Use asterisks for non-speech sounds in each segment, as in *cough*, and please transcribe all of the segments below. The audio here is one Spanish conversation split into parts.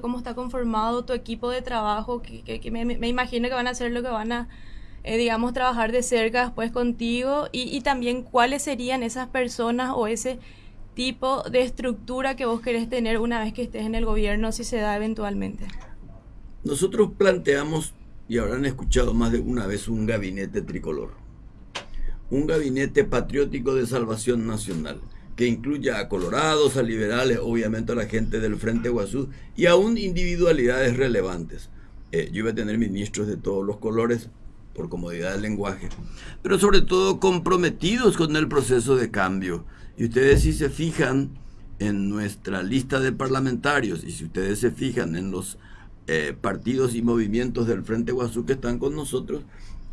cómo está conformado tu equipo de trabajo, que, me, imagino que van a hacer lo que van a, eh, digamos, trabajar de cerca después contigo, y, y, también cuáles serían esas personas o ese tipo de estructura que vos querés tener una vez que estés en el gobierno, si se da eventualmente. Nosotros planteamos, y habrán escuchado más de una vez, un gabinete tricolor, un gabinete patriótico de salvación nacional que incluya a colorados, a liberales, obviamente a la gente del Frente Guazú y aún individualidades relevantes. Eh, yo iba a tener ministros de todos los colores por comodidad del lenguaje, pero sobre todo comprometidos con el proceso de cambio. Y ustedes si se fijan en nuestra lista de parlamentarios y si ustedes se fijan en los eh, partidos y movimientos del Frente Guazú que están con nosotros,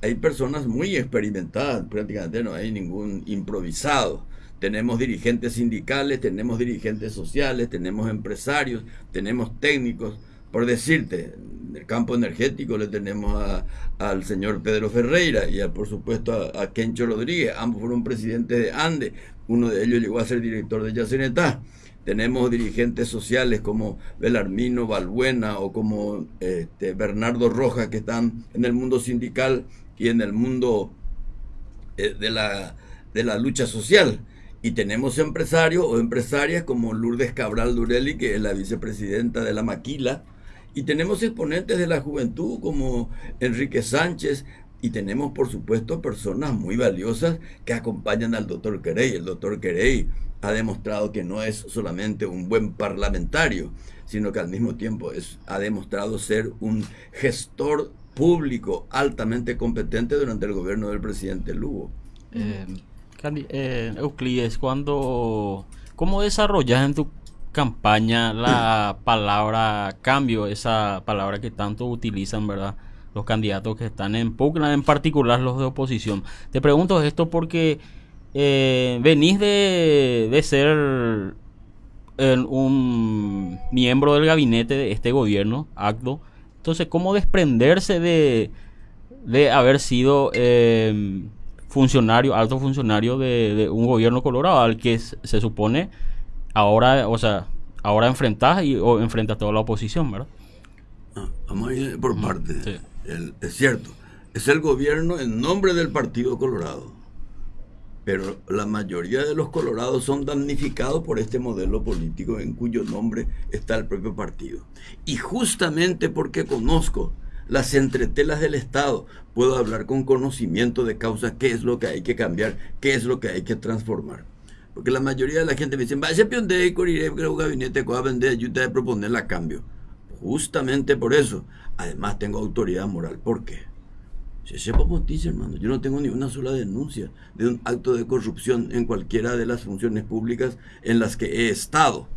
hay personas muy experimentadas, prácticamente no hay ningún improvisado tenemos dirigentes sindicales, tenemos dirigentes sociales, tenemos empresarios, tenemos técnicos. Por decirte, en el campo energético le tenemos al señor Pedro Ferreira y por supuesto a, Kencho Rodríguez. Ambos fueron presidentes de ANDE. Uno de ellos llegó a ser director de Yacenetá. Tenemos dirigentes sociales como Belarmino Balbuena o como este, Bernardo Rojas que están en el mundo sindical y en el mundo eh, de, la, de la lucha social. Y tenemos empresarios o empresarias como Lourdes Cabral Durelli, que es la vicepresidenta de la Maquila, y tenemos exponentes de la juventud como Enrique Sánchez, y tenemos por supuesto personas muy valiosas que acompañan al doctor Querey. El doctor Querey ha demostrado que no es solamente un buen parlamentario, sino que al mismo tiempo es, ha demostrado ser un gestor público altamente competente durante el gobierno del presidente Lugo. Eh, eh, Euclides, cuando, ¿cómo desarrollas en tu campaña la *clears throat* palabra cambio, esa palabra que tanto utilizan, ¿verdad? Los candidatos que están en pugna, en particular los de oposición. Te pregunto esto porque eh, venís de, de ser un miembro del gabinete de este gobierno, acto. Entonces, ¿cómo desprenderse de, de haber sido eh, funcionario, alto funcionario de, un gobierno colorado al que se, supone ahora, o sea, ahora enfrentas y o enfrentas toda la oposición, ¿verdad? Ah, vamos a ir por parte. es cierto, es el gobierno en nombre del Partido Colorado. Pero la mayoría de los colorados son damnificados por este modelo político en cuyo nombre está el propio partido. Y justamente porque conozco las entretelas del Estado. Puedo hablar con conocimiento de causa qué es lo que hay que cambiar, qué es lo que hay que transformar. Porque la mayoría de la gente me dice, vaya peón de correré que un gabinete que va a vender ayuda de proponerla a cambio. Justamente por eso. Además tengo autoridad moral. ¿Por qué? Se sepa dice, hermano. Yo no tengo ni una sola denuncia de un acto de corrupción en cualquiera de las funciones públicas en las que he estado.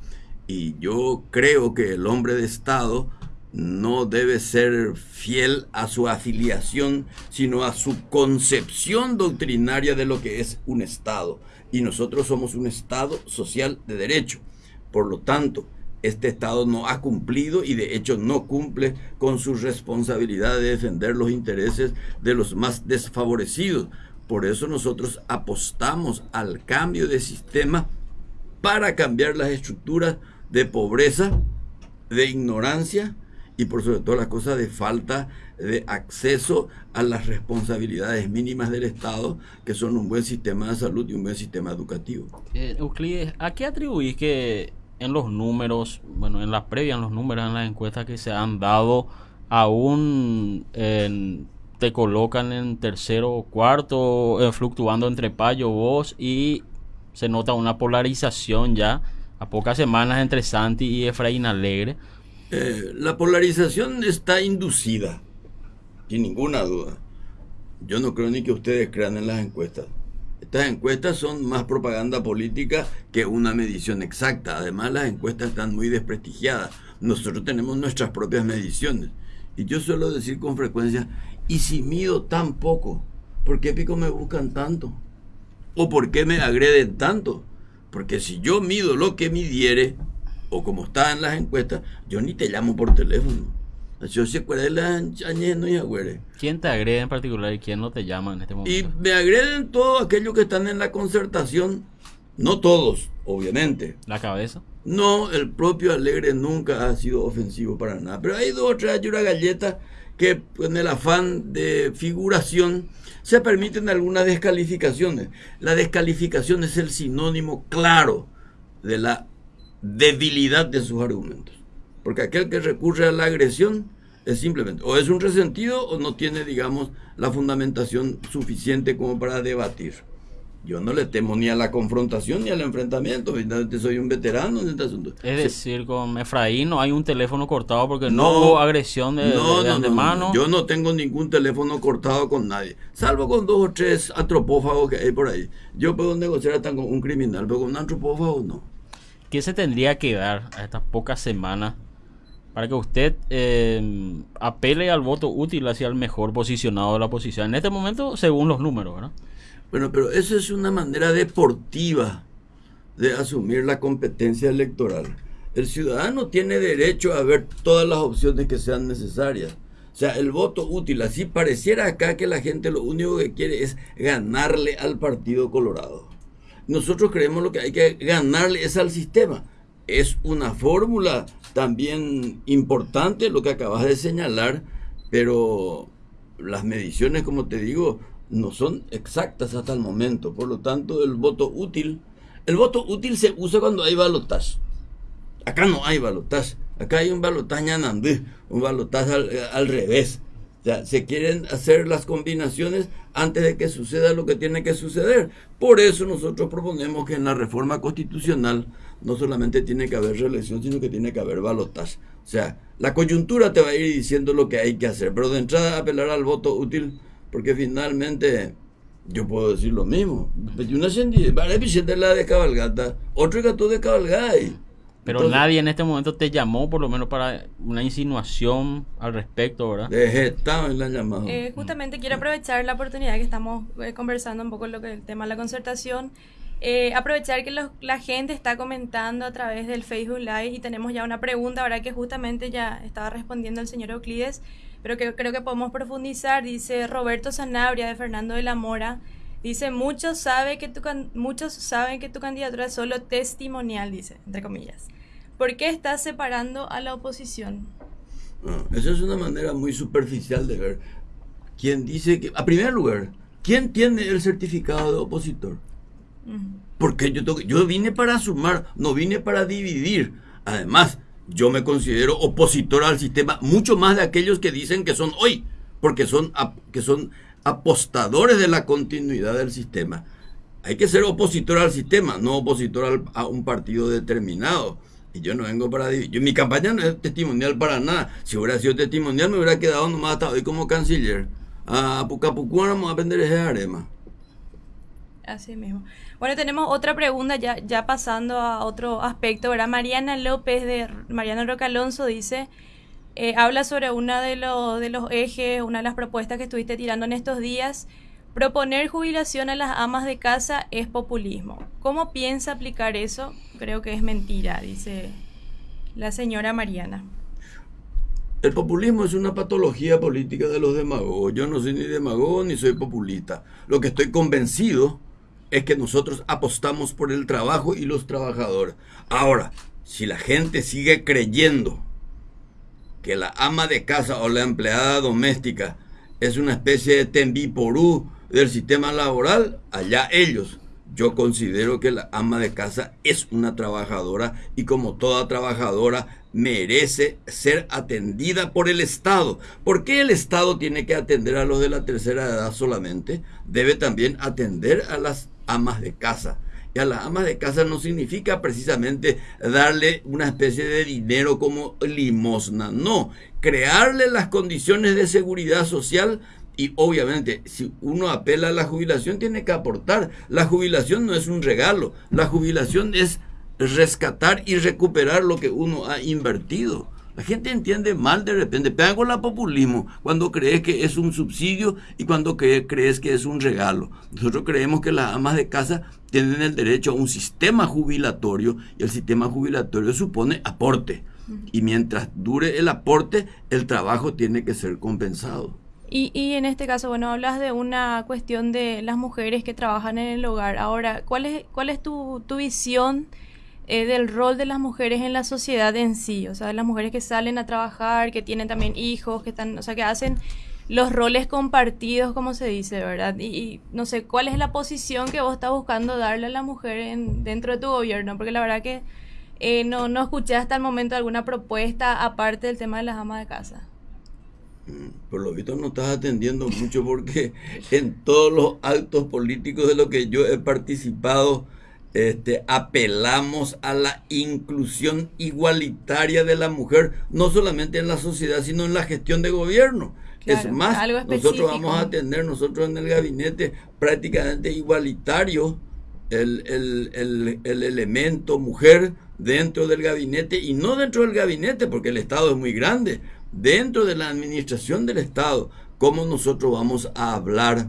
Y yo creo que el hombre de Estado no debe ser fiel a su afiliación, sino a su concepción doctrinaria de lo que es un Estado. Y nosotros somos un Estado social de derecho. Por lo tanto, este Estado no ha cumplido y de hecho no cumple con su responsabilidad de defender los intereses de los más desfavorecidos. Por eso nosotros apostamos al cambio de sistema para cambiar las estructuras de pobreza, de ignorancia, y por sobre todo la cosa de falta de acceso a las responsabilidades mínimas del Estado, que son un buen sistema de salud y un buen sistema educativo. Eh, Euclides, ¿a qué atribuís que en los números, bueno, en las previas, en los números, en las encuestas que se han dado, aún te colocan en tercero o cuarto, eh, fluctuando entre Payo, vos, y se nota una polarización ya a pocas semanas entre Santi y Efraín Alegre? Eh, la polarización está inducida, sin ninguna duda. Yo no creo ni que ustedes crean en las encuestas. Estas encuestas son más propaganda política que una medición exacta. Además, las encuestas están muy desprestigiadas. Nosotros tenemos nuestras propias mediciones. Y yo suelo decir con frecuencia, ¿y si mido tan poco? ¿Por qué pico me buscan tanto? ¿O por qué me agreden tanto? Porque si yo mido lo que midiere, o como está en las encuestas, yo ni te llamo por teléfono. Yo se y ¿Quién te agrede en particular y quién no te llama en este momento? Y me agreden todos aquellos que están en la concertación, no todos, obviamente. ¿La cabeza? No, el propio Alegre nunca ha sido ofensivo para nada. Pero hay dos o tres una galleta que en el afán de figuración se permiten algunas descalificaciones. La descalificación es el sinónimo claro de la debilidad de sus argumentos. Porque aquel que recurre a la agresión es simplemente o es un resentido o no tiene, digamos, la fundamentación suficiente como para debatir. Yo no le temo ni a la confrontación ni al enfrentamiento, soy un veterano en este asunto. Es decir, con Efraín no hay un teléfono cortado porque no, hubo agresión de, no, no, Yo no tengo ningún teléfono cortado con nadie, salvo con dos o tres antropófagos que hay por ahí. Yo puedo negociar hasta con un criminal, pero con un antropófago no. ¿Qué se tendría que dar a estas pocas semanas para que usted eh, apele al voto útil hacia el mejor posicionado de la oposición? En este momento, según los números, ¿verdad? Bueno, pero eso es una manera deportiva de asumir la competencia electoral. El ciudadano tiene derecho a ver todas las opciones que sean necesarias. O sea, el voto útil, así pareciera acá que la gente lo único que quiere es ganarle al Partido Colorado. Nosotros creemos lo que hay que ganarle es al sistema. Es una fórmula también importante lo que acabas de señalar, pero las mediciones, como te digo, no son exactas hasta el momento. Por lo tanto, el voto útil, el voto útil se usa cuando hay balotaje. Acá no hay balotaje. Acá hay un balotaje anandú, un balotaje al, revés. O sea, se quieren hacer las combinaciones antes de que suceda lo que tiene que suceder. Por eso nosotros proponemos que en la reforma constitucional no solamente tiene que haber reelección, sino que tiene que haber balotaje. O sea, la coyuntura te va a ir diciendo lo que hay que hacer, pero de entrada apelar al voto útil porque finalmente yo puedo decir lo mismo. Una de la de cabalgata, otro gato de. Pero nadie en este momento te llamó, por lo menos para una insinuación al respecto, ¿verdad? estaba en la llamada. Eh, justamente quiero aprovechar la oportunidad que estamos eh, conversando un poco lo que el tema de la concertación. Eh, aprovechar que la gente está comentando a través del Facebook Live y tenemos ya una pregunta, ahora que justamente ya estaba respondiendo el señor Euclides pero que creo que podemos profundizar. Dice Roberto Sanabria de Fernando de la Mora. Dice, muchos, sabe que tu muchos saben que tu candidatura es solo testimonial, dice, entre comillas. ¿Por qué estás separando a la oposición? Ah, esa es una manera muy superficial de ver. ¿Quién dice que, a primer lugar, quién tiene el certificado de opositor? Porque yo, yo vine para sumar, no vine para dividir. Además, yo me considero opositor al sistema, mucho más de aquellos que dicen que son hoy, porque son, que son apostadores de la continuidad del sistema. Hay que ser opositor al sistema, no opositor a un partido determinado. Y yo no vengo para dividir. Mi campaña no es testimonial para nada. Si hubiera sido testimonial, me hubiera quedado nomás hasta hoy como canciller. A Pucapucú vamos a vender ese arema. Así mismo. Bueno, tenemos otra pregunta ya, ya pasando a otro aspecto, ¿verdad? Mariana López de Mariana Roca Alonso dice, eh, habla sobre uno de, los de los ejes, una de las propuestas que estuviste tirando en estos días. Proponer jubilación a las amas de casa es populismo. ¿Cómo piensa aplicar eso? Creo que es mentira, dice la señora Mariana. El populismo es una patología política de los demagogos. Yo no soy ni demagogo ni soy populista. Lo que estoy convencido es que nosotros apostamos por el trabajo y los trabajadores. Ahora, si la gente sigue creyendo que la ama de casa o la empleada doméstica es una especie de tembiporú del sistema laboral, allá ellos. Yo considero que la ama de casa es una trabajadora y como toda trabajadora merece ser atendida por el Estado. ¿Por qué el Estado tiene que atender a los de la tercera edad solamente? Debe también atender a las amas de casa. Y a las amas de casa no significa precisamente darle una especie de dinero como limosna, no, crearle las condiciones de seguridad social y obviamente si uno apela a la jubilación tiene que aportar. La jubilación no es un regalo, la jubilación es rescatar y recuperar lo que uno ha invertido. La gente entiende mal de repente, pega con la populismo cuando crees que es un subsidio y cuando crees que es un regalo. Nosotros creemos que las amas de casa tienen el derecho a un sistema jubilatorio y el sistema jubilatorio supone aporte. Y mientras dure el aporte, el trabajo tiene que ser compensado. Y, y, en este caso, bueno, hablas de una cuestión de las mujeres que trabajan en el hogar. Ahora, ¿cuál es, cuál es tu, tu visión? Eh, del rol de las mujeres en la sociedad en sí, o sea, las mujeres que salen a trabajar, que tienen también hijos, que están, o sea, que hacen los roles compartidos, como se dice, ¿verdad? Y, no sé, ¿cuál es la posición que vos estás buscando darle a la mujer en, dentro de tu gobierno? Porque la verdad que eh, no, no escuché hasta el momento alguna propuesta aparte del tema de las amas de casa. Mm, por lo visto no estás atendiendo mucho porque en todos los actos políticos de los que yo he participado, este, apelamos a la inclusión igualitaria de la mujer, no solamente en la sociedad, sino en la gestión de gobierno. es más, nosotros vamos a tener nosotros en el gabinete prácticamente igualitario el, el, el, elemento mujer dentro del gabinete y no dentro del gabinete porque el Estado es muy grande, dentro de la administración del Estado, ¿cómo nosotros vamos a hablar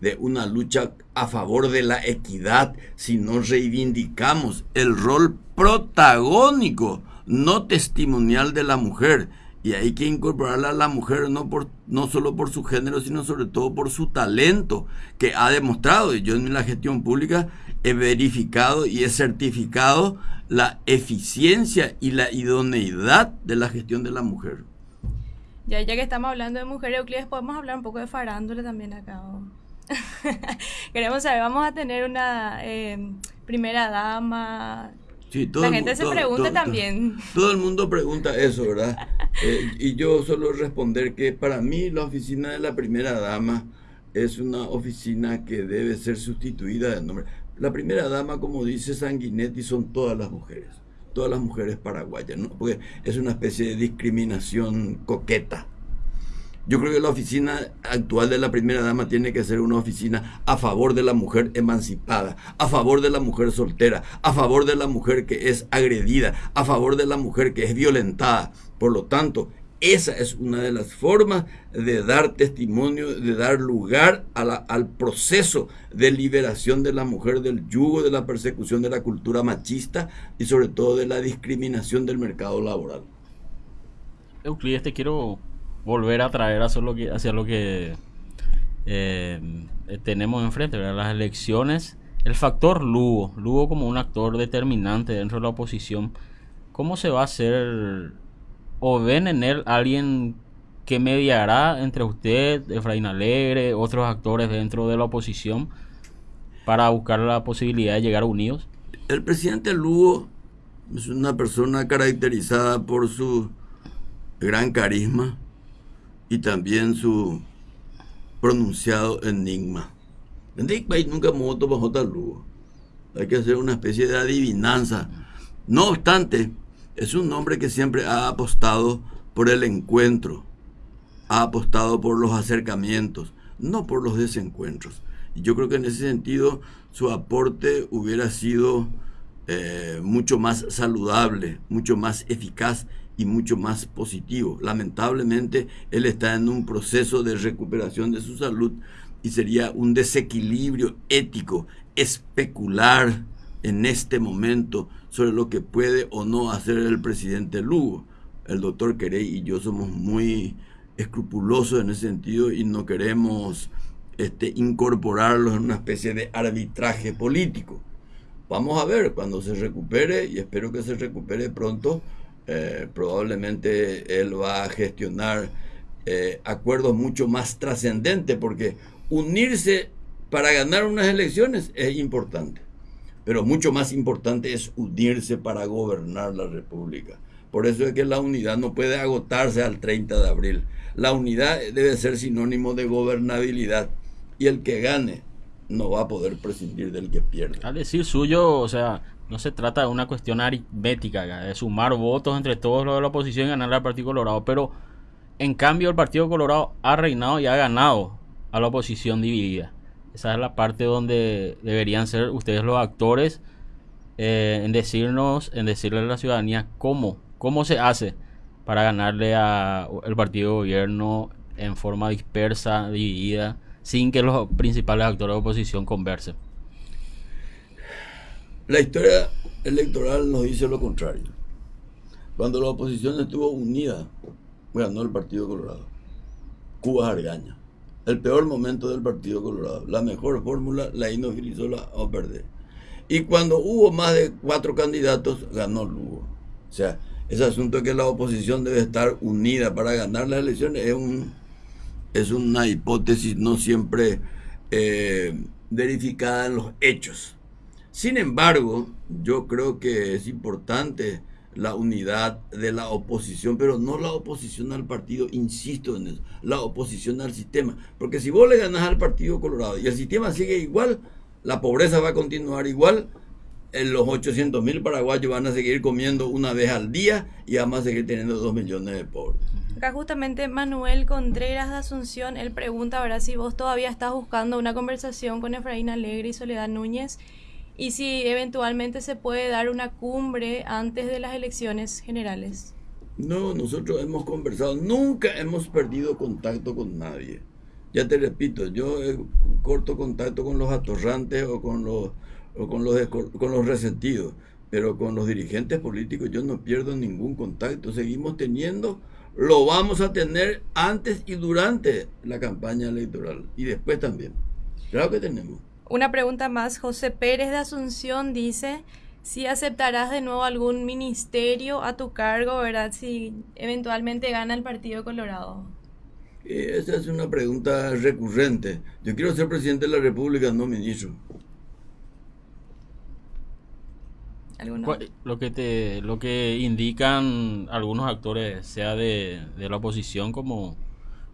de una lucha a favor de la equidad si no reivindicamos el rol protagónico, no testimonial de la mujer. Y hay que incorporarla a la mujer no, por, no solo por su género, sino sobre todo por su talento, que ha demostrado, y yo en la gestión pública he verificado y he certificado la eficiencia y la idoneidad de la gestión de la mujer. Ya, ya que estamos hablando de mujeres, Euclides, podemos hablar un poco de farándula también acá. *laughs* Queremos saber, vamos a tener una eh, primera dama. la gente se pregunta también. Todo, el mundo pregunta eso, ¿verdad? *laughs* Eh, y yo solo responder que para mí la oficina de la primera dama es una oficina que debe ser sustituida de nombre. La primera dama, como dice Sanguinetti, son todas las mujeres, todas las mujeres paraguayas, ¿no? porque es una especie de discriminación coqueta yo creo que la oficina actual de la primera dama tiene que ser una oficina a favor de la mujer emancipada, a favor de la mujer soltera, a favor de la mujer que es agredida, a favor de la mujer que es violentada. Por lo tanto, esa es una de las formas de dar testimonio, de dar lugar al proceso de liberación de la mujer del yugo de la persecución de la cultura machista y sobre todo de la discriminación del mercado laboral. Euclides, te quiero volver a traer hacia lo que, hacia lo que eh, tenemos enfrente, las elecciones. El factor Lugo, Lugo como un actor determinante dentro de la oposición, ¿cómo se va a hacer o ven en él alguien que mediará entre usted, Efraín Alegre, otros actores dentro de la oposición para buscar la posibilidad de llegar unidos? El presidente Lugo es una persona caracterizada por su gran carisma, y también su pronunciado enigma. Nunca moto bajo. Hay que hacer una especie de adivinanza. No obstante, es un hombre que siempre ha apostado por el encuentro, ha apostado por los acercamientos, no por los desencuentros. Y yo creo que en ese sentido su aporte hubiera sido eh, mucho más saludable, mucho más eficaz y mucho más positivo. Lamentablemente, él está en un proceso de recuperación de su salud y sería un desequilibrio ético especular en este momento sobre lo que puede o no hacer el presidente Lugo. El doctor Querey y yo somos muy escrupulosos en ese sentido y no queremos este, incorporarlos en una especie de arbitraje político. Vamos a ver cuando se recupere y espero que se recupere pronto eh, probablemente él va a gestionar eh, acuerdos mucho más trascendentes, porque unirse para ganar unas elecciones es importante, pero mucho más importante es unirse para gobernar la República. Por eso es que la unidad no puede agotarse al 30 de abril. La unidad debe ser sinónimo de gobernabilidad y el que gane no va a poder prescindir del que pierde. Al decir suyo, o sea, no se trata de una cuestión aritmética, de sumar votos entre todos los de la oposición y ganar al Partido Colorado, pero en cambio el Partido Colorado ha reinado y ha ganado a la oposición dividida. Esa es la parte donde deberían ser ustedes los actores eh, en decirnos, en decirle a la ciudadanía cómo, cómo se hace para ganarle al partido de gobierno en forma dispersa, dividida, sin que los principales actores de oposición conversen. La historia electoral nos dice lo contrario. Cuando la oposición estuvo unida, ganó el Partido Colorado. Cuba Argaña. El peor momento del Partido Colorado. La mejor fórmula, la inofilizola o perder. Y cuando hubo más de cuatro candidatos, ganó Lugo. O sea, ese asunto que la oposición debe estar unida para ganar las elecciones es, un, es una hipótesis no siempre eh, verificada en los hechos. Sin embargo, yo creo que es importante la unidad de la oposición, pero no la oposición al partido, insisto en eso, la oposición al sistema. Porque si vos le ganás al Partido Colorado y el sistema sigue igual, la pobreza va a continuar igual, en los 800 mil paraguayos van a seguir comiendo una vez al día y vamos a seguir teniendo 2 millones de pobres. Acá justamente Manuel Contreras de Asunción, él pregunta ahora si vos todavía estás buscando una conversación con Efraín Alegre y Soledad Núñez y si eventualmente se puede dar una cumbre antes de las elecciones generales. No, nosotros hemos conversado, nunca hemos perdido contacto con nadie. Ya te repito, yo corto contacto con los atorrantes o con los, con los, con los resentidos, pero con los dirigentes políticos yo no pierdo ningún contacto. Seguimos teniendo, lo vamos a tener antes y durante la campaña electoral y después también. Claro que tenemos. Una pregunta más. José Pérez de Asunción dice si aceptarás de nuevo algún ministerio a tu cargo, ¿verdad? Si eventualmente gana el Partido Colorado. Esa es una pregunta recurrente. Yo quiero ser presidente de la República, no ministro. Lo que te, lo que indican algunos actores, sea de, de la oposición como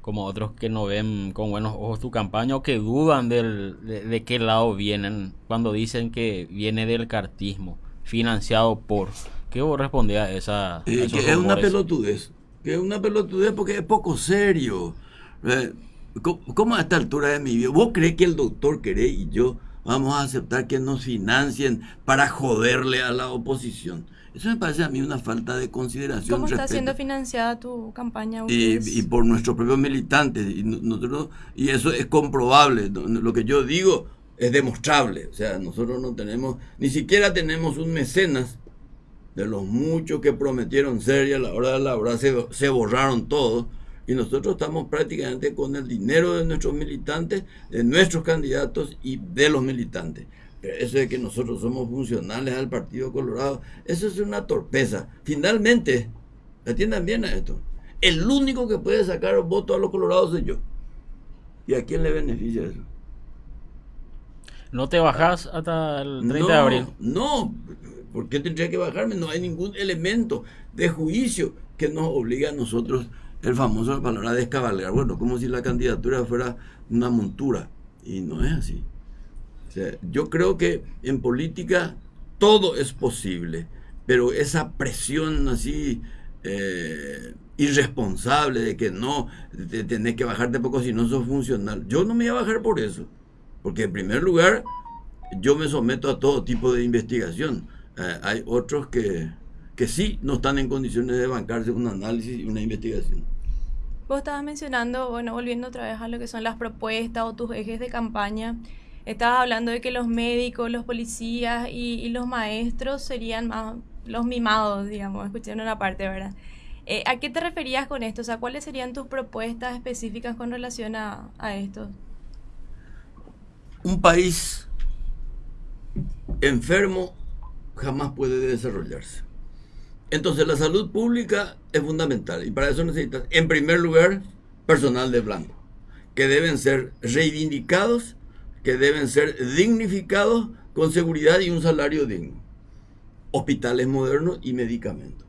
como otros que no ven con buenos ojos tu campaña o que dudan del, de, qué lado vienen cuando dicen que viene del cartismo, financiado por. ¿Qué vos respondés a esa? Eh, que es una pelotudez. Que es una pelotudez porque es poco serio. Eh, ¿Cómo, a esta altura de mi vida? ¿Vos crees que el doctor Queré y yo vamos a aceptar que nos financien para joderle a la oposición? Eso me parece a mí una falta de consideración. ¿Cómo está siendo financiada tu campaña? Y, por nuestros propios militantes. Y, nosotros, y eso es comprobable. Lo que yo digo es demostrable. O sea, nosotros no tenemos, ni siquiera tenemos un mecenas de los muchos que prometieron ser y a la hora de la hora se, se borraron todos. Y nosotros estamos prácticamente con el dinero de nuestros militantes, de nuestros candidatos y de los militantes eso de que nosotros somos funcionales al Partido Colorado, eso es una torpeza. Finalmente, atiendan bien a esto, el único que puede sacar voto a los colorados soy yo. ¿Y a quién le beneficia eso? ¿No te bajas hasta el 30 de abril? No, ¿por qué tendría que bajarme? No hay ningún elemento de juicio que nos obligue a nosotros, el famoso palabra descabalgar. Bueno, como si la candidatura fuera una montura. Y no es así yo creo que en política todo es posible, pero esa presión así eh, irresponsable de que no, de tenés que bajarte poco si no sos funcional. Yo no me voy a bajar por eso, porque en primer lugar yo me someto a todo tipo de investigación. Eh, hay otros que, que sí no están en condiciones de bancarse un análisis y una investigación. Vos estabas mencionando, bueno, volviendo otra vez a lo que son las propuestas o tus ejes de campaña, Estabas hablando de que los médicos, los policías y, los maestros serían más los mimados, digamos, escuchando una parte, ¿verdad? Eh, ¿A qué te referías con esto? O sea, ¿cuáles serían tus propuestas específicas con relación a, a esto? Un país enfermo jamás puede desarrollarse. Entonces la salud pública es fundamental y para eso necesitas, en primer lugar, personal de blanco, que deben ser reivindicados que deben ser dignificados con seguridad y un salario digno. Hospitales modernos y medicamentos.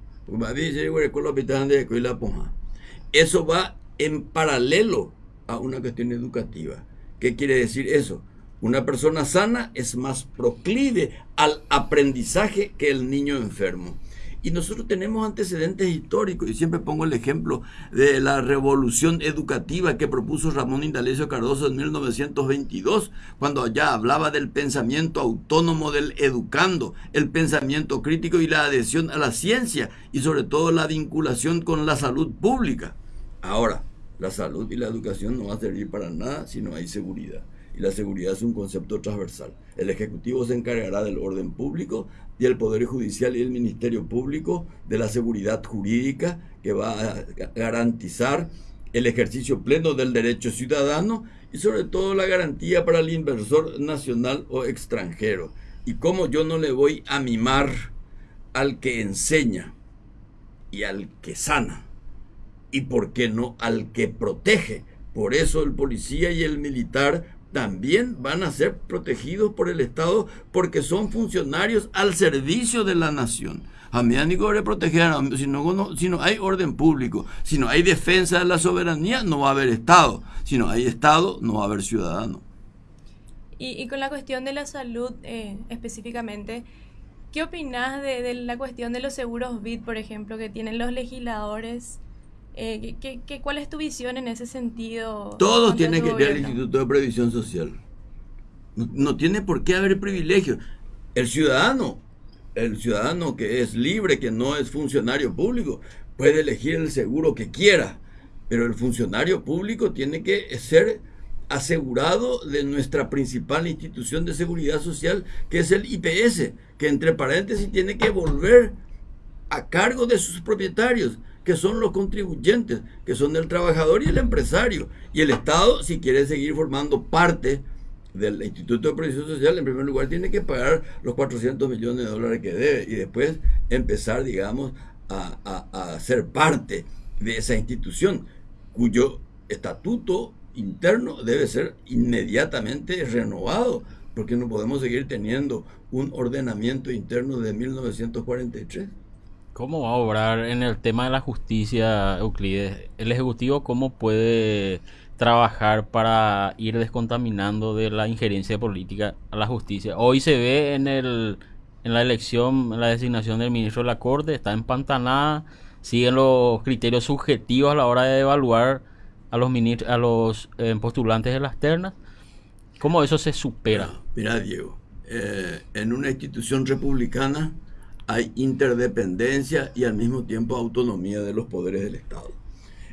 Eso va en paralelo a una cuestión educativa. ¿Qué quiere decir eso? Una persona sana es más proclive al aprendizaje que el niño enfermo. Y nosotros tenemos antecedentes históricos, y siempre pongo el ejemplo de la revolución educativa que propuso Ramón Indalecio Cardoso en 1922, cuando allá hablaba del pensamiento autónomo del educando, el pensamiento crítico y la adhesión a la ciencia, y sobre todo la vinculación con la salud pública. Ahora, la salud y la educación no van a servir para nada si no hay seguridad y la seguridad es un concepto transversal. El Ejecutivo se encargará del orden público y el Poder Judicial y el Ministerio Público de la seguridad jurídica que va a garantizar el ejercicio pleno del derecho ciudadano y sobre todo la garantía para el inversor nacional o extranjero. Y cómo yo no le voy a mimar al que enseña y al que sana. Y por qué no al que protege. Por eso el policía y el militar también van a ser protegidos por el Estado porque son funcionarios al servicio de la nación. A mí de proteger, si no, si no hay orden público, si no hay defensa de la soberanía, no va a haber Estado. Si no hay Estado, no va a haber ciudadano. Y, con la cuestión de la salud eh, específicamente, ¿qué opinas de, de, la cuestión de los seguros BID, por ejemplo, que tienen los legisladores? Eh, ¿qué, qué, cuál es tu visión en ese sentido? Todos tienen que tener el Instituto de Previsión Social. No, no, tiene por qué haber privilegios. El ciudadano, el ciudadano que es libre, que no es funcionario público, puede elegir el seguro que quiera, pero el funcionario público tiene que ser asegurado de nuestra principal institución de seguridad social, que es el IPS, que entre paréntesis tiene que volver a cargo de sus propietarios que son los contribuyentes, que son el trabajador y el empresario. Y el Estado, si quiere seguir formando parte del Instituto de Previsión Social, en primer lugar tiene que pagar los 400 millones de dólares que debe y después empezar, digamos, a, a ser parte de esa institución, cuyo estatuto interno debe ser inmediatamente renovado, porque no podemos seguir teniendo un ordenamiento interno de 1943. ¿Cómo va a obrar en el tema de la justicia, Euclides? ¿El Ejecutivo cómo puede trabajar para ir descontaminando de la injerencia política a la justicia? Hoy se ve en, el, en la elección, en la designación del ministro de la Corte, está empantanada, siguen los criterios subjetivos a la hora de evaluar a los, a los eh, postulantes de las ternas. ¿Cómo eso se supera? Mira, Diego, eh, en una institución republicana hay interdependencia y al mismo tiempo autonomía de los poderes del Estado.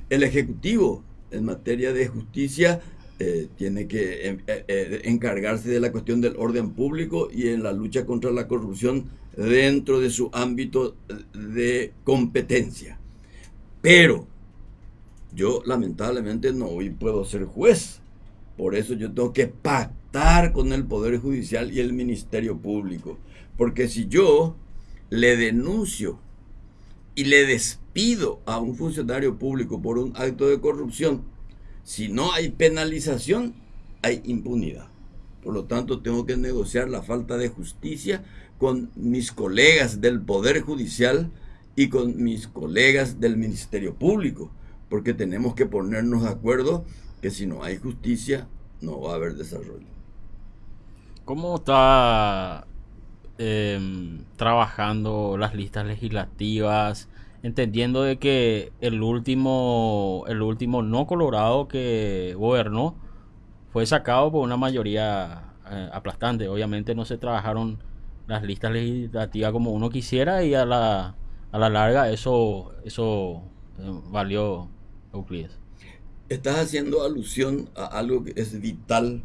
El Ejecutivo, en materia de justicia, eh, tiene que eh, eh, encargarse de la cuestión del orden público y en la lucha contra la corrupción dentro de su ámbito de competencia. Pero yo lamentablemente no hoy puedo ser juez. Por eso yo tengo que pactar con el Poder Judicial y el Ministerio Público. Porque si yo le denuncio y le despido a un funcionario público por un acto de corrupción, si no hay penalización, hay impunidad. Por lo tanto, tengo que negociar la falta de justicia con mis colegas del Poder Judicial y con mis colegas del Ministerio Público, porque tenemos que ponernos de acuerdo que si no hay justicia, no va a haber desarrollo. ¿Cómo está Em, trabajando las listas legislativas, entendiendo de que el último, el último no colorado que gobernó fue sacado por una mayoría eh, aplastante. Obviamente no se trabajaron las listas legislativas como uno quisiera y a la, a la larga eso, eso eh, valió Euclides. Estás haciendo alusión a algo que es vital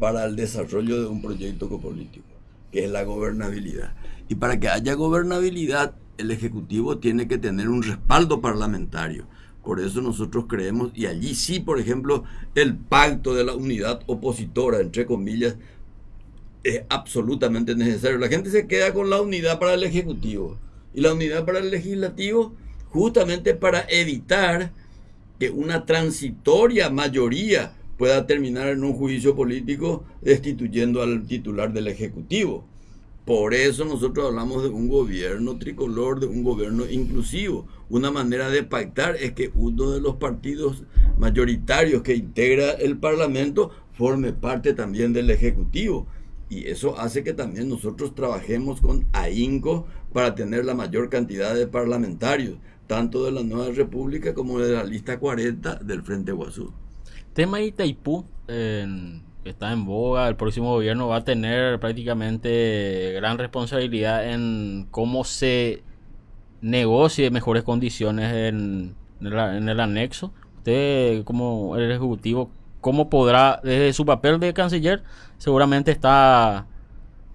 para el desarrollo de un proyecto político que es la gobernabilidad. Y para que haya gobernabilidad, el Ejecutivo tiene que tener un respaldo parlamentario. Por eso nosotros creemos, y allí sí, por ejemplo, el pacto de la unidad opositora, entre comillas, es absolutamente necesario. La gente se queda con la unidad para el Ejecutivo y la unidad para el Legislativo justamente para evitar que una transitoria mayoría pueda terminar en un juicio político destituyendo al titular del Ejecutivo. Por eso nosotros hablamos de un gobierno tricolor, de un gobierno inclusivo. Una manera de pactar es que uno de los partidos mayoritarios que integra el Parlamento forme parte también del Ejecutivo. Y eso hace que también nosotros trabajemos con ahínco para tener la mayor cantidad de parlamentarios, tanto de la Nueva República como de la lista 40 del Frente Guazú tema Itaipú está en boga. El próximo gobierno va a tener prácticamente gran responsabilidad en cómo se negocie mejores condiciones en, el anexo. Usted, como el ejecutivo, ¿cómo podrá, desde su papel de canciller, seguramente está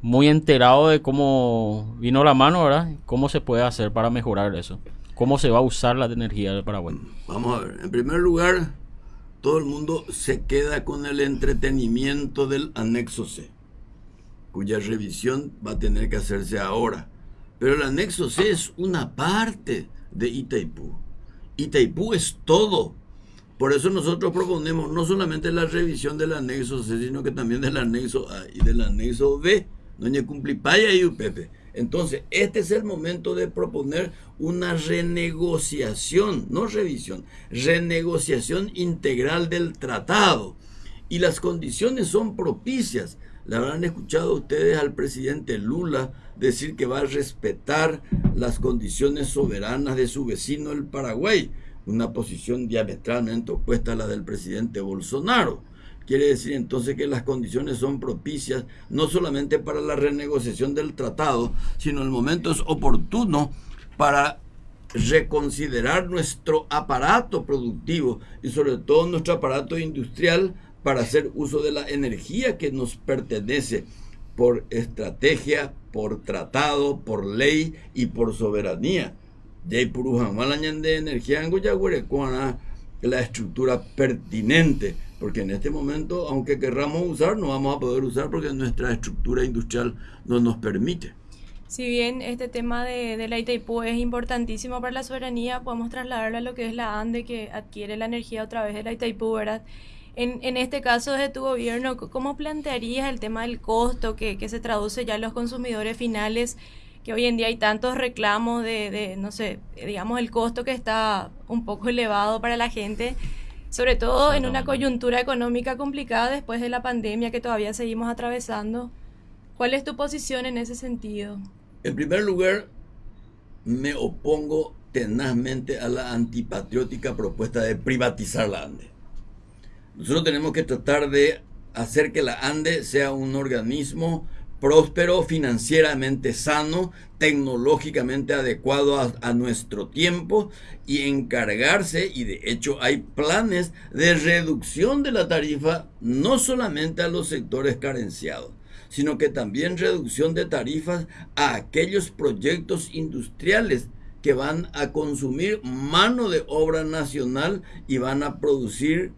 muy enterado de cómo vino la mano, ¿verdad? ¿Cómo se puede hacer para mejorar eso? ¿Cómo se va a usar la energía del Paraguay? Vamos a ver. En primer lugar, todo el mundo se queda con el entretenimiento del anexo C, cuya revisión va a tener que hacerse ahora. Pero el anexo C es una parte de Itaipú. Itaipú es todo. Por eso nosotros proponemos no solamente la revisión del anexo C, sino que también del anexo A y del anexo B. Doña Cumplipaya y Upepe. Entonces, este es el momento de proponer una renegociación, no revisión, renegociación integral del tratado. Y las condiciones son propicias. Le habrán escuchado ustedes al presidente Lula decir que va a respetar las condiciones soberanas de su vecino el Paraguay, una posición diametralmente opuesta a la del presidente Bolsonaro. Quiere decir entonces que las condiciones son propicias no solamente para la renegociación del tratado, sino el momento es oportuno para reconsiderar nuestro aparato productivo y sobre todo nuestro aparato industrial para hacer uso de la energía que nos pertenece por estrategia, por tratado, por ley y por soberanía. de energía en la estructura pertinente porque en este momento, aunque querramos usar, no vamos a poder usar porque nuestra estructura industrial no nos permite. Si bien este tema de, de, la Itaipú es importantísimo para la soberanía, podemos trasladarlo a lo que es la ANDE que adquiere la energía otra vez de la Itaipú, ¿verdad? En, en este caso, de tu gobierno, ¿cómo plantearías el tema del costo que, que se traduce ya en los consumidores finales? que hoy en día hay tantos reclamos de, de, no sé, digamos, el costo que está un poco elevado para la gente sobre todo en una coyuntura económica complicada después de la pandemia que todavía seguimos atravesando. ¿Cuál es tu posición en ese sentido? En primer lugar, me opongo tenazmente a la antipatriótica propuesta de privatizar la ANDE. Nosotros tenemos que tratar de hacer que la ANDE sea un organismo próspero, financieramente sano, tecnológicamente adecuado a, nuestro tiempo y encargarse, y de hecho hay planes de reducción de la tarifa no solamente a los sectores carenciados, sino que también reducción de tarifas a aquellos proyectos industriales que van a consumir mano de obra nacional y van a producir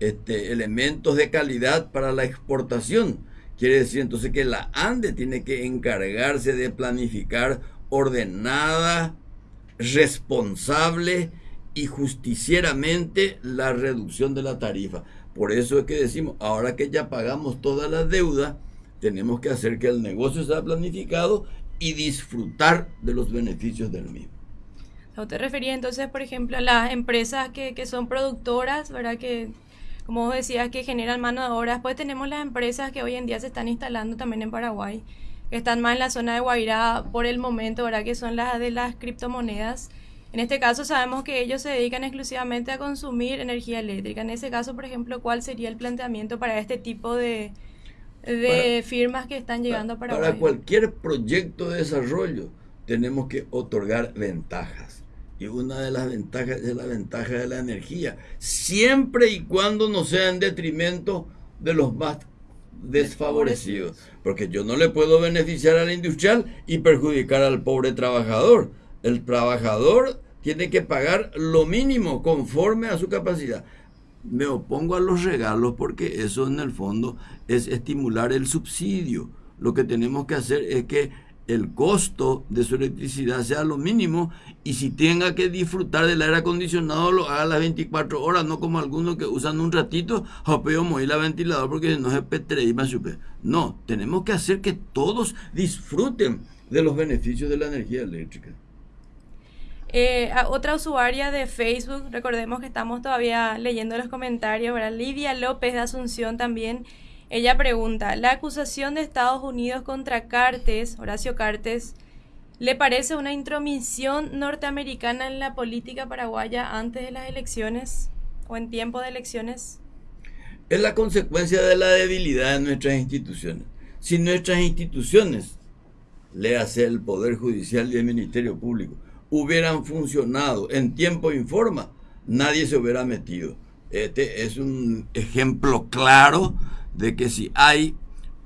este, elementos de calidad para la exportación Quiere decir entonces que la ANDE tiene que encargarse de planificar ordenada, responsable y justicieramente la reducción de la tarifa. Por eso es que decimos, ahora que ya pagamos toda la deuda, tenemos que hacer que el negocio sea planificado y disfrutar de los beneficios del mismo. ¿Usted refería entonces, por ejemplo, a las empresas que, que son productoras, ¿verdad? Que como vos decías, que generan mano de obra. Después tenemos las empresas que hoy en día se están instalando también en Paraguay, que están más en la zona de Guairá por el momento, ¿verdad? Que son las de las criptomonedas. En este caso sabemos que ellos se dedican exclusivamente a consumir energía eléctrica. En ese caso, por ejemplo, ¿cuál sería el planteamiento para este tipo de, de firmas que están llegando a Paraguay? Para cualquier proyecto de desarrollo tenemos que otorgar ventajas y una de las ventajas es la ventaja de la energía, siempre y cuando no sea en detrimento de los más desfavorecidos. Porque yo no le puedo beneficiar al industrial y perjudicar al pobre trabajador. El trabajador tiene que pagar lo mínimo conforme a su capacidad. Me opongo a los regalos porque eso en el fondo es estimular el subsidio. Lo que tenemos que hacer es que el costo de su electricidad sea lo mínimo y si tenga que disfrutar del aire acondicionado lo haga las 24 horas, no como algunos que usan un ratito, jopeo mover la ventilador porque no se petre No, tenemos que hacer que todos disfruten de los beneficios de la energía eléctrica. Eh, otra usuaria de Facebook, recordemos que estamos todavía leyendo los comentarios, ¿verdad? Lidia López de Asunción también ella pregunta, la acusación de Estados Unidos contra Cartes, Horacio Cartes, ¿le parece una intromisión norteamericana en la política paraguaya antes de las elecciones o en tiempo de elecciones? Es la consecuencia de la debilidad de nuestras instituciones. Si nuestras instituciones, le hace el Poder Judicial y el Ministerio Público, hubieran funcionado en tiempo y forma, nadie se hubiera metido. Este es un ejemplo claro de que si hay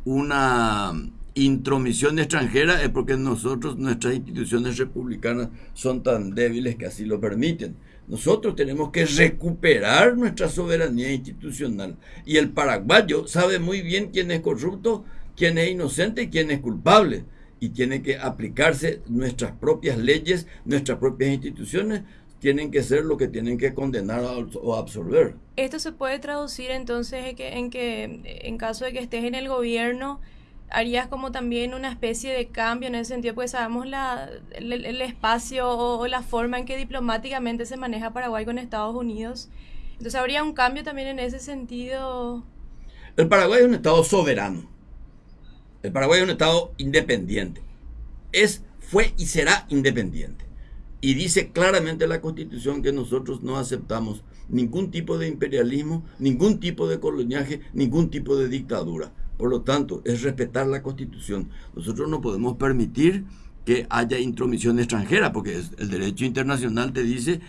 una intromisión extranjera es porque nosotros, nuestras instituciones republicanas son tan débiles que así lo permiten. Nosotros tenemos que recuperar nuestra soberanía institucional. Y el paraguayo sabe muy bien quién es corrupto, quién es inocente y quién es culpable. Y tiene que aplicarse nuestras propias leyes, nuestras propias instituciones, tienen que ser lo que tienen que condenar o absolver. Esto se puede traducir entonces en que, en que en caso de que estés en el gobierno, harías como también una especie de cambio en ese sentido, porque sabemos la, el, espacio o, la forma en que diplomáticamente se maneja Paraguay con Estados Unidos. Entonces habría un cambio también en ese sentido. El Paraguay es un Estado soberano. El Paraguay es un Estado independiente. Es, fue y será independiente. Y dice claramente la Constitución que nosotros no aceptamos ningún tipo de imperialismo, ningún tipo de coloniaje, ningún tipo de dictadura. Por lo tanto, es respetar la Constitución. Nosotros no podemos permitir que haya intromisión extranjera, porque el derecho internacional te dice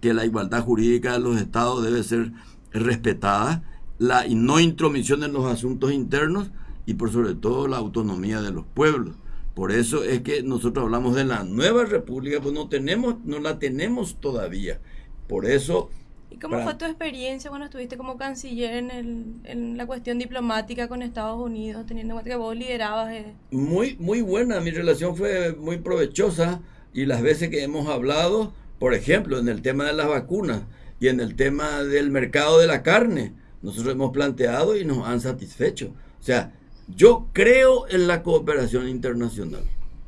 que la igualdad jurídica de los estados debe ser respetada, la no intromisión en los asuntos internos y por sobre todo la autonomía de los pueblos. Por eso es que nosotros hablamos de la nueva república, pues no tenemos, no la tenemos todavía. Por eso ¿Y cómo fue tu experiencia cuando estuviste como canciller en, el, en la cuestión diplomática con Estados Unidos, teniendo en cuenta que vos liderabas? Eh? Muy, muy buena, mi relación fue muy provechosa y las veces que hemos hablado, por ejemplo, en el tema de las vacunas y en el tema del mercado de la carne, nosotros hemos planteado y nos han satisfecho. O sea, yo creo en la cooperación internacional.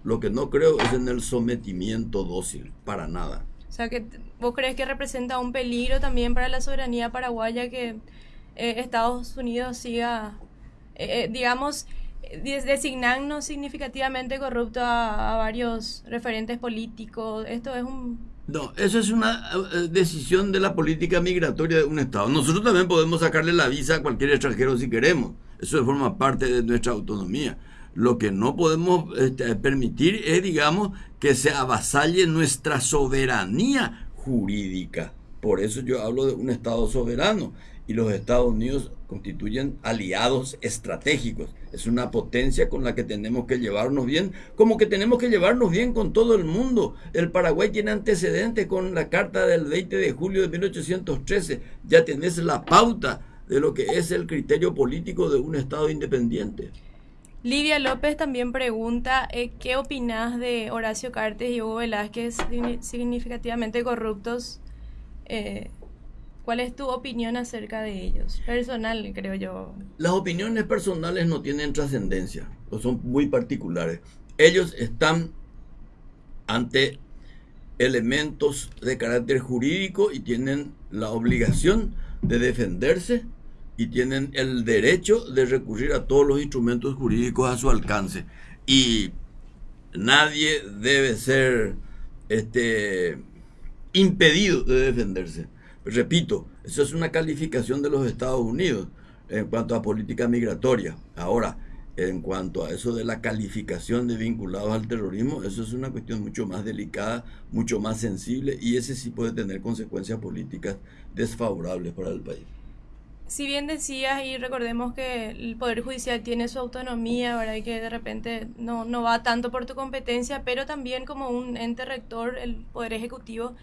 Lo que no creo es en el sometimiento dócil, para nada. O sea, que ¿vos crees que representa un peligro también para la soberanía paraguaya que eh, Estados Unidos siga, eh, eh, digamos, designando significativamente corrupto a, varios referentes políticos? Esto es un... No, eso es una decisión de la política migratoria de un Estado. Nosotros también podemos sacarle la visa a cualquier extranjero si queremos. Eso forma parte de nuestra autonomía. Lo que no podemos este, permitir es, digamos, que se avasalle nuestra soberanía jurídica. Por eso yo hablo de un Estado soberano y los Estados Unidos constituyen aliados estratégicos. Es una potencia con la que tenemos que llevarnos bien, como que tenemos que llevarnos bien con todo el mundo. El Paraguay tiene antecedentes con la Carta del 20 de julio de 1813. Ya tenés la pauta de lo que es el criterio político de un Estado independiente. Livia López también pregunta, eh, ¿qué opinas de Horacio Cartes y Hugo Velázquez significativamente corruptos? Eh, ¿Cuál es tu opinión acerca de ellos? Personal, creo yo. Las opiniones personales no tienen trascendencia, o son muy particulares. Ellos están ante elementos de carácter jurídico y tienen la obligación de defenderse y tienen el derecho de recurrir a todos los instrumentos jurídicos a su alcance. Y nadie debe ser este, impedido de defenderse. Repito, eso es una calificación de los Estados Unidos en cuanto a política migratoria. Ahora, en cuanto a eso de la calificación de vinculados al terrorismo, eso es una cuestión mucho más delicada, mucho más sensible y ese sí puede tener consecuencias políticas desfavorables para el país si bien decías y recordemos que el Poder Judicial tiene su autonomía, ¿verdad? Y que de repente no, no va tanto por tu competencia, pero también como un ente rector, el Poder Ejecutivo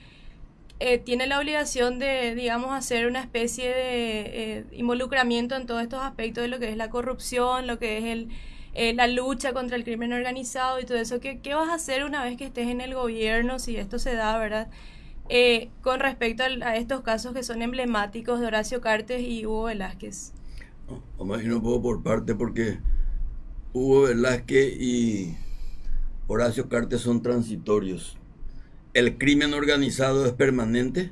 eh, tiene la obligación de, digamos, hacer una especie de eh, involucramiento en todos estos aspectos de lo que es la corrupción, lo que es el, eh, la lucha contra el crimen organizado y todo eso. ¿Qué, ¿Qué vas a hacer una vez que estés en el gobierno, si esto se da, ¿verdad? Eh, con respecto a, estos casos que son emblemáticos de Horacio Cartes y Hugo Velázquez? No, no puedo por parte porque Hugo Velázquez y Horacio Cartes son transitorios. El crimen organizado es permanente,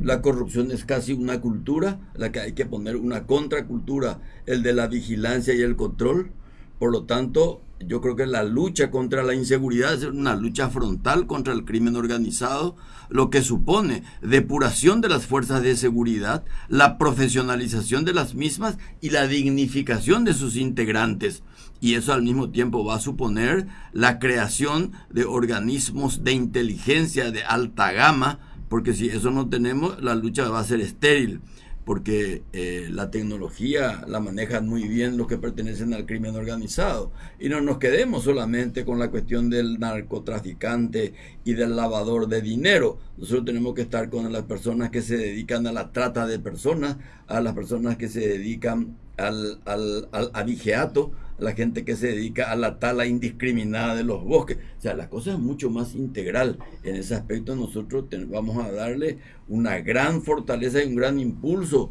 la corrupción es casi una cultura, la que hay que poner una contracultura, el de la vigilancia y el control. Por lo tanto, yo creo que la lucha contra la inseguridad es una lucha frontal contra el crimen organizado, lo que supone depuración de las fuerzas de seguridad, la profesionalización de las mismas y la dignificación de sus integrantes. Y eso al mismo tiempo va a suponer la creación de organismos de inteligencia de alta gama, porque si eso no tenemos, la lucha va a ser estéril porque eh, la tecnología la manejan muy bien los que pertenecen al crimen organizado. Y no nos quedemos solamente con la cuestión del narcotraficante y del lavador de dinero. Nosotros tenemos que estar con las personas que se dedican a la trata de personas, a las personas que se dedican al, al, al abigeato, la gente que se dedica a la tala indiscriminada de los bosques. O sea, la cosa es mucho más integral. En ese aspecto nosotros vamos a darle una gran fortaleza y un gran impulso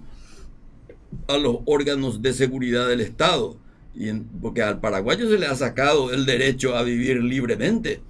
a los órganos de seguridad del Estado. Y porque al paraguayo se le ha sacado el derecho a vivir libremente.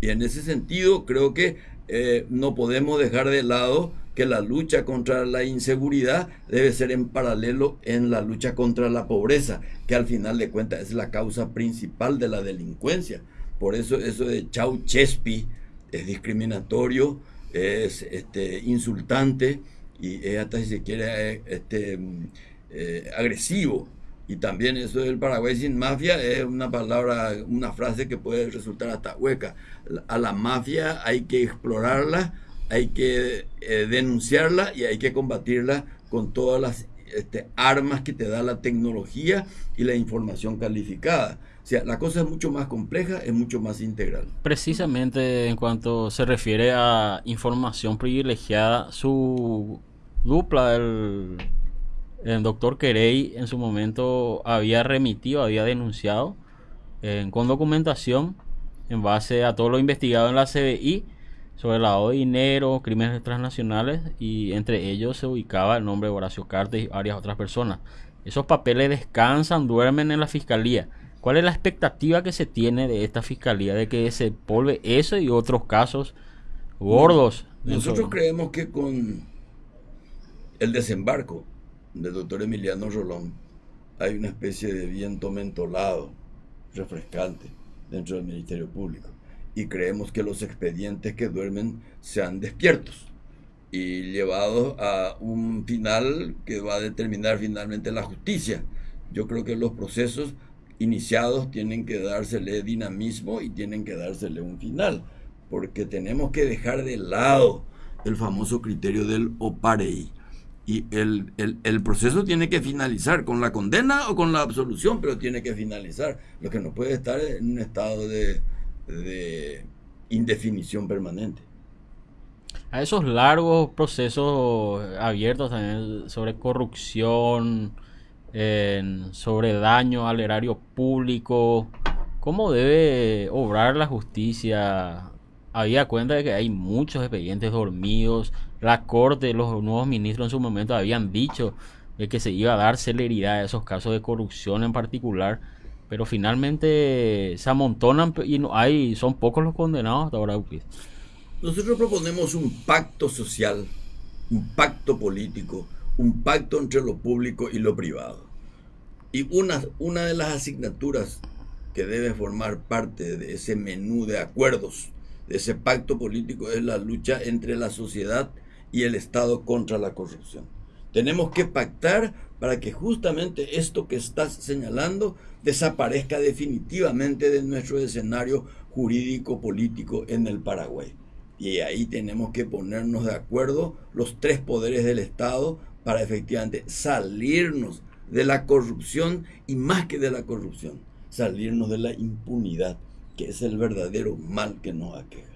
Y en ese sentido creo que eh, no podemos dejar de lado que la lucha contra la inseguridad debe ser en paralelo en la lucha contra la pobreza, que al final de cuentas es la causa principal de la delincuencia. Por eso eso de chau chespi es discriminatorio, es este, insultante y es hasta si se quiere este, eh, agresivo. Y también eso del Paraguay sin mafia es una palabra, una frase que puede resultar hasta hueca. A la mafia hay que explorarla hay que eh, denunciarla y hay que combatirla con todas las este, armas que te da la tecnología y la información calificada. O sea, la cosa es mucho más compleja, es mucho más integral. Precisamente en cuanto se refiere a información privilegiada, su dupla, el, doctor Querey, en su momento había remitido, había denunciado eh, con documentación en base a todo lo investigado en la CBI sobre el lavado de dinero, crímenes transnacionales y entre ellos se ubicaba el nombre de Horacio Cartes y varias otras personas. Esos papeles descansan, duermen en la fiscalía. ¿Cuál es la expectativa que se tiene de esta fiscalía de que se polve eso y otros casos gordos? Nosotros creemos que con el desembarco del doctor Emiliano Rolón hay una especie de viento mentolado, refrescante, dentro del Ministerio Público y creemos que los expedientes que duermen sean despiertos y llevados a un final que va a determinar finalmente la justicia. Yo creo que los procesos iniciados tienen que dársele dinamismo y tienen que dársele un final, porque tenemos que dejar de lado el famoso criterio del oparei. Y el, el, proceso tiene que finalizar con la condena o con la absolución, pero tiene que finalizar. Lo que no puede estar en un estado de, de indefinición permanente. A esos largos procesos abiertos también sobre corrupción, sobre daño al erario público, ¿cómo debe obrar la justicia? Había cuenta de que hay muchos expedientes dormidos, la corte, los nuevos ministros en su momento habían dicho de que se iba a dar celeridad a esos casos de corrupción en particular pero finalmente se amontonan y no hay son pocos los condenados hasta ahora. Nosotros proponemos un pacto social, un pacto político, un pacto entre lo público y lo privado. Y una, una de las asignaturas que debe formar parte de ese menú de acuerdos, de ese pacto político, es la lucha entre la sociedad y el Estado contra la corrupción. Tenemos que pactar para que justamente esto que estás señalando desaparezca definitivamente de nuestro escenario jurídico político en el Paraguay. Y ahí tenemos que ponernos de acuerdo los tres poderes del Estado para efectivamente salirnos de la corrupción y más que de la corrupción, salirnos de la impunidad, que es el verdadero mal que nos aqueja.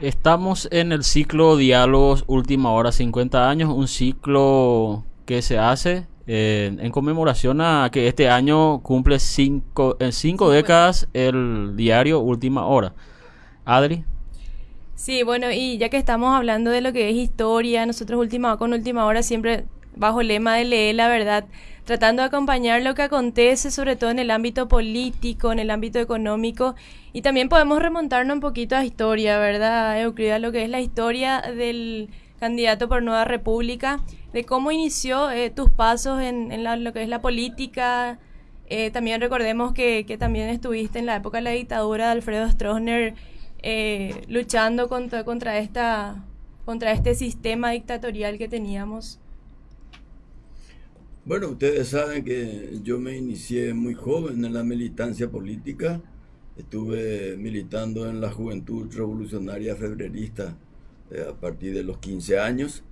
Estamos en el ciclo Diálogos Última Hora 50 años, un ciclo que se hace eh, en conmemoración a que este año cumple cinco, en cinco décadas el diario Última Hora. Adri. Sí, bueno, y ya que estamos hablando de lo que es historia, nosotros última, con Última Hora siempre bajo el lema de leer la verdad, tratando de acompañar lo que acontece, sobre todo en el ámbito político, en el ámbito económico, y también podemos remontarnos un poquito a historia, ¿verdad, Euclida? Lo que es la historia del candidato por Nueva República, de cómo inició eh, tus pasos en, lo que es la política. Eh, también recordemos que, también estuviste en la época de la dictadura de Alfredo Stroessner eh, luchando contra, contra, esta, contra este sistema dictatorial que teníamos. Bueno, ustedes saben que yo me inicié muy joven en la militancia política. Estuve militando en la Juventud Revolucionaria Febrerista eh, a partir de los 15 años.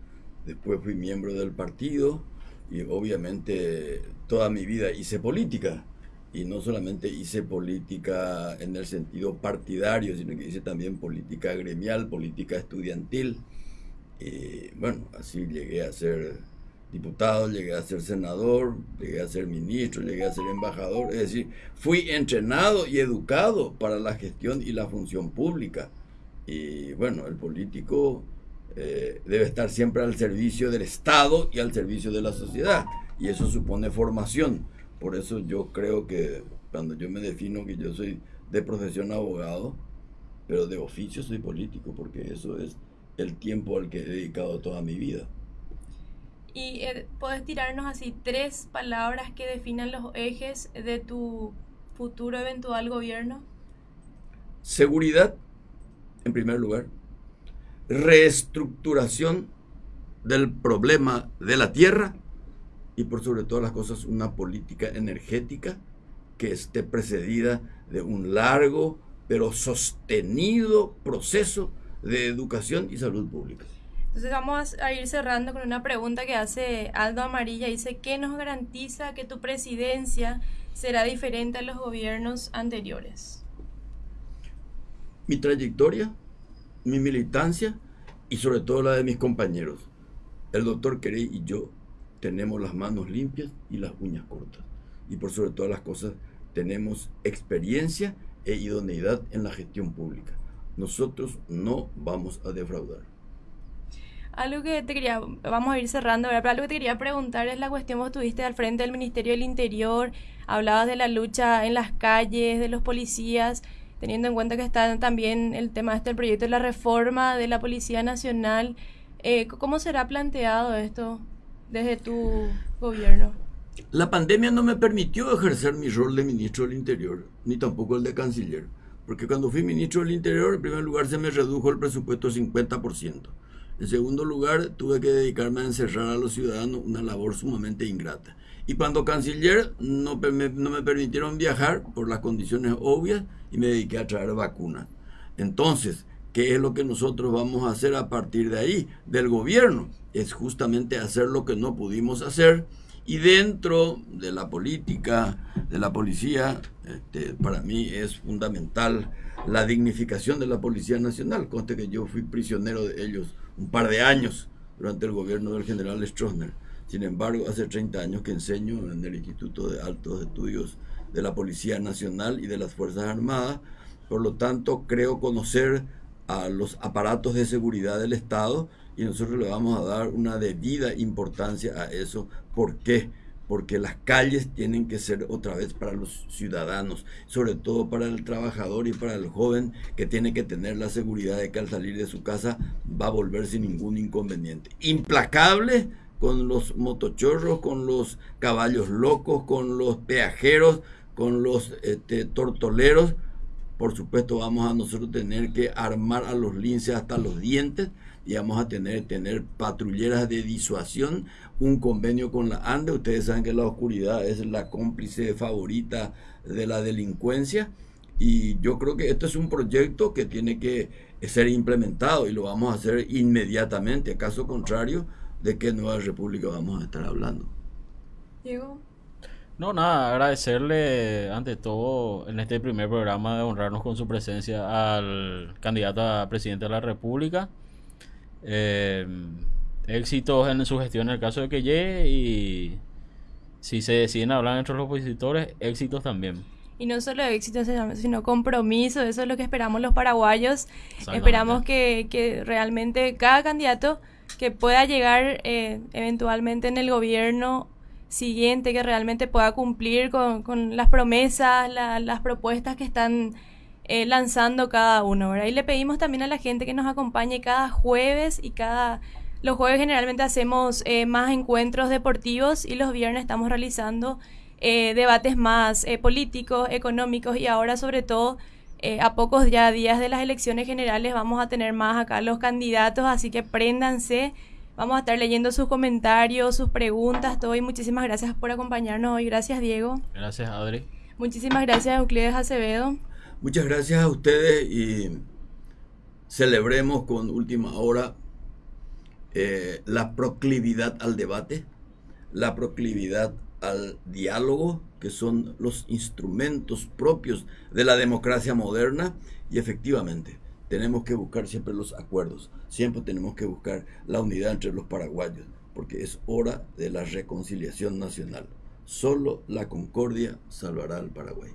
Después fui miembro del partido y obviamente toda mi vida hice política. Y no solamente hice política en el sentido partidario, sino que hice también política gremial, política estudiantil. Y bueno, así llegué a ser diputado, llegué a ser senador, llegué a ser ministro, llegué a ser embajador. Es decir, fui entrenado y educado para la gestión y la función pública. Y bueno, el político eh, debe estar siempre al servicio del Estado y al servicio de la sociedad. Y eso supone formación. Por eso yo creo que cuando yo me defino que yo soy de profesión abogado, pero de oficio soy político, porque eso es el tiempo al que he dedicado toda mi vida. ¿Y eh, puedes tirarnos así tres palabras que definan los ejes de tu futuro eventual gobierno? Seguridad, en primer lugar. Reestructuración del problema de la tierra y por sobre todas las cosas una política energética que esté precedida de un largo pero sostenido proceso de educación y salud pública. Entonces vamos a ir cerrando con una pregunta que hace Aldo Amarilla. Dice, ¿qué nos garantiza que tu presidencia será diferente a los gobiernos anteriores? Mi trayectoria, mi militancia y sobre todo la de mis compañeros. El doctor Querey y yo tenemos las manos limpias y las uñas cortas. Y por sobre todas las cosas tenemos experiencia e idoneidad en la gestión pública. Nosotros no vamos a defraudar. Algo que te quería, vamos a ir cerrando, pero algo que te quería preguntar es la cuestión, vos estuviste al frente del Ministerio del Interior, hablabas de la lucha en las calles, de los policías, teniendo en cuenta que está también el tema este, el proyecto de la reforma de la Policía Nacional. Eh, ¿Cómo será planteado esto desde tu gobierno? La pandemia no me permitió ejercer mi rol de ministro del Interior, ni tampoco el de canciller, porque cuando fui ministro del Interior, en primer lugar se me redujo el presupuesto 50%. En segundo lugar, tuve que dedicarme a encerrar a los ciudadanos, una labor sumamente ingrata. Y cuando canciller no me, no me permitieron viajar por las condiciones obvias y me dediqué a traer vacunas. Entonces, ¿qué es lo que nosotros vamos a hacer a partir de ahí, del gobierno? Es justamente hacer lo que no pudimos hacer y dentro de la política, de la policía, este, para mí es fundamental la dignificación de la Policía Nacional. Conste que yo fui prisionero de ellos un par de años durante el gobierno del general Stroessner. Sin embargo, hace 30 años que enseño en el Instituto de Altos Estudios de la Policía Nacional y de las Fuerzas Armadas. Por lo tanto, creo conocer a los aparatos de seguridad del Estado y nosotros le vamos a dar una debida importancia a eso. ¿Por qué? Porque las calles tienen que ser otra vez para los ciudadanos, sobre todo para el trabajador y para el joven que tiene que tener la seguridad de que al salir de su casa va a volver sin ningún inconveniente. Implacable con los motochorros, con los caballos locos, con los peajeros, con los este, tortoleros. Por supuesto vamos a nosotros tener que armar a los linces hasta los dientes y vamos a tener, tener patrulleras de disuasión, un convenio con la ANDE. Ustedes saben que la oscuridad es la cómplice favorita de la delincuencia. Y yo creo que esto es un proyecto que tiene que ser implementado y lo vamos a hacer inmediatamente. Caso contrario, ¿de qué nueva república vamos a estar hablando? Diego. No, nada, agradecerle ante todo en este primer programa de honrarnos con su presencia al candidato a presidente de la República. Eh, éxitos en su gestión en el caso de que llegue y si se deciden hablar entre los opositores, éxitos también. Y no solo éxitos, sino compromiso, eso es lo que esperamos los paraguayos. Esperamos que, que, realmente cada candidato que pueda llegar eh, eventualmente en el gobierno siguiente, que realmente pueda cumplir con, con las promesas, las propuestas que están eh, lanzando cada uno, ¿verdad? Y le pedimos también a la gente que nos acompañe cada jueves y cada... Los jueves generalmente hacemos eh, más encuentros deportivos y los viernes estamos realizando eh, debates más políticos, económicos y ahora sobre todo a pocos ya días de las elecciones generales vamos a tener más acá los candidatos, así que préndanse. Vamos a estar leyendo sus comentarios, sus preguntas, todo y muchísimas gracias por acompañarnos hoy. Gracias, Diego. Gracias, Adri. Muchísimas gracias, Euclides Acevedo. Muchas gracias a ustedes y celebremos con última hora eh, la proclividad al debate, la proclividad al diálogo, que son los instrumentos propios de la democracia moderna y efectivamente tenemos que buscar siempre los acuerdos, siempre tenemos que buscar la unidad entre los paraguayos porque es hora de la reconciliación nacional. Solo la concordia salvará al Paraguay.